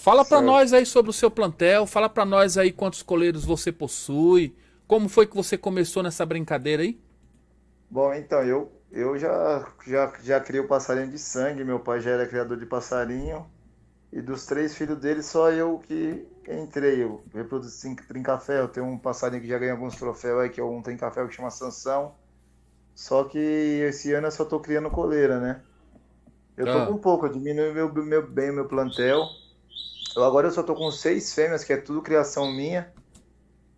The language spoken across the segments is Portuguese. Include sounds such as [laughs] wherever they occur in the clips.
Fala para nós aí sobre o seu plantel, fala para nós aí quantos coleiros você possui, como foi que você começou nessa brincadeira aí? Bom, então, eu, eu já, já, já criei o passarinho de sangue, meu pai já era criador de passarinho, e dos três filhos dele, só eu que entrei. Eu reproduzi trinca-ferro, tem um passarinho que já ganhou alguns troféus aí, que é um trinca-ferro que chama Sansão. Só que esse ano eu só tô criando coleira, né? Eu tô ah. com pouco, eu diminui meu, meu, bem meu plantel. Eu, agora eu só tô com seis fêmeas, que é tudo criação minha,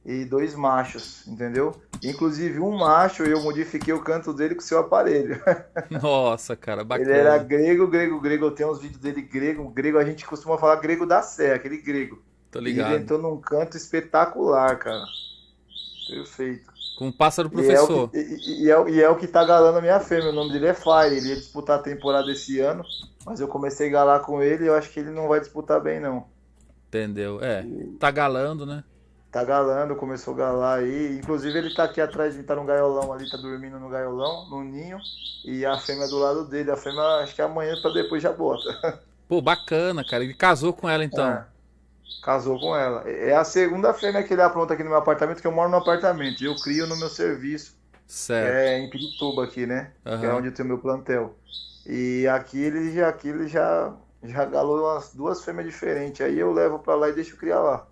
e dois machos, entendeu? Inclusive um macho, eu modifiquei o canto dele com o seu aparelho. [laughs] Nossa, cara, bacana. Ele era grego, grego, grego. Eu tenho uns vídeos dele grego. Grego, a gente costuma falar grego da Sé, aquele grego. Tô ligado. ele entrou num canto espetacular, cara. Perfeito. Com o pássaro professor. E é o, que, e, e, é, e é o que tá galando a minha fêmea. O nome dele é Fire. Ele ia disputar a temporada esse ano. Mas eu comecei a galar com ele e eu acho que ele não vai disputar bem, não. Entendeu? É. Tá galando, né? Tá galando, começou a galar aí. Inclusive ele tá aqui atrás, ele tá no gaiolão ali, tá dormindo no gaiolão, no ninho. E a fêmea do lado dele. A fêmea acho que é amanhã pra depois já bota. [laughs] Pô, bacana, cara. Ele casou com ela então. É. Casou com ela. É a segunda fêmea que ele apronta aqui no meu apartamento, que eu moro no apartamento. Eu crio no meu serviço. Certo. É em Pirituba aqui, né? Uhum. Que é onde eu tenho meu plantel. E aqui ele já, aqui ele já, já galou umas duas fêmeas diferentes. Aí eu levo pra lá e deixo criar lá.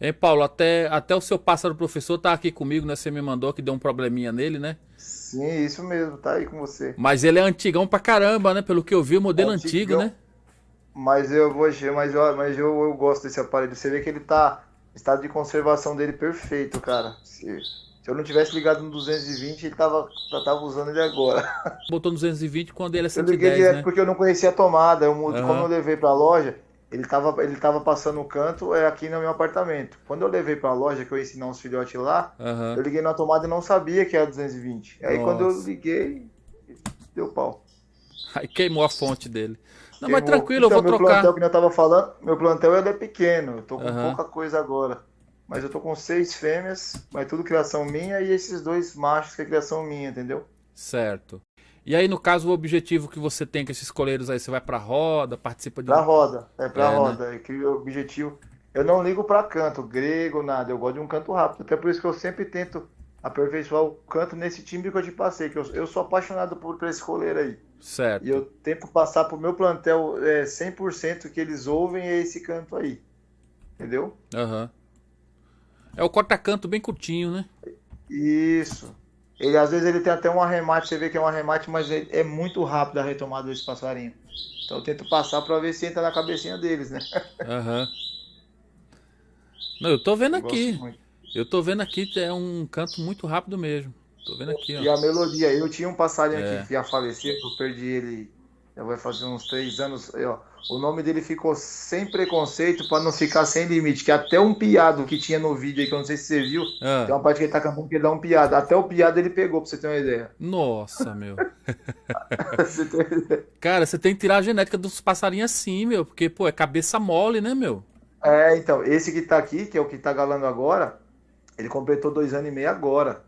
Hein, Paulo, até, até o seu pássaro professor tá aqui comigo, né? Você me mandou que deu um probleminha nele, né? Sim, isso mesmo, tá aí com você. Mas ele é antigão pra caramba, né? Pelo que eu vi, o modelo antigo, né? Mas eu vou, mas eu, mas eu, eu gosto desse aparelho. Você vê que ele tá estado de conservação dele perfeito, cara. Se, se eu não tivesse ligado no 220, ele tava, tava usando ele agora. [laughs] Botou no 220 quando ele é 110, Eu liguei direto né? porque eu não conhecia a tomada. Eu, uhum. Como eu levei pra loja, ele tava, ele tava passando o canto é, aqui no meu apartamento. Quando eu levei pra loja, que eu ia ensinar uns filhotes lá, uhum. eu liguei na tomada e não sabia que era 220. Aí Nossa. quando eu liguei, deu pau. Aí queimou a fonte dele. Não, mas tranquilo, então, eu vou meu trocar. Plantel, que eu tava falando, meu plantel é pequeno, eu tô com uhum. pouca coisa agora. Mas eu tô com seis fêmeas, mas tudo criação minha, e esses dois machos que é criação minha, entendeu? Certo. E aí, no caso, o objetivo que você tem com esses coleiros aí, você vai pra roda, participa de. Pra roda, é pra é, né? roda. Né? o objetivo. Eu não ligo pra canto, grego, nada. Eu gosto de um canto rápido. Até por isso que eu sempre tento aperfeiçoar o canto nesse time que eu te passei, que eu, eu sou apaixonado por, por esse coleiro aí. Certo. E eu tento passar pro meu plantel é, 100% que eles ouvem é esse canto aí. Entendeu? Aham. Uhum. É o corta-canto bem curtinho, né? Isso. Ele às vezes ele tem até um arremate, você vê que é um arremate, mas é muito rápido a retomada desse passarinho. Então eu tento passar para ver se entra na cabecinha deles, né? Aham. Uhum. Não, eu tô vendo eu aqui. Eu tô vendo aqui, é um canto muito rápido mesmo. Tô vendo aqui, ó. E a melodia, eu tinha um passarinho é. aqui que ia falecer, eu perdi ele, já vai fazer uns três anos, ó, o nome dele ficou sem preconceito para não ficar sem limite, que até um piado que tinha no vídeo aí, que eu não sei se você viu, ah. tem uma parte que ele tá cantando que ele dá um piado, até o piado ele pegou, pra você ter uma ideia. Nossa, meu. [laughs] você tem... Cara, você tem que tirar a genética dos passarinhos assim, meu, porque, pô, é cabeça mole, né, meu? É, então, esse que tá aqui, que é o que tá galando agora, ele completou dois anos e meio agora.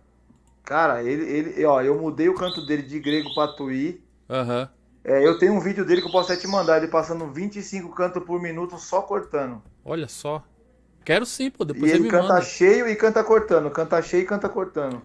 Cara, ele, ele, ó, eu mudei o canto dele de grego pra tuí. Aham. Uhum. É, eu tenho um vídeo dele que eu posso até te mandar, ele passando 25 cantos por minuto só cortando. Olha só. Quero sim, pô, depois e ele me canta manda. cheio e canta cortando, canta cheio e canta cortando.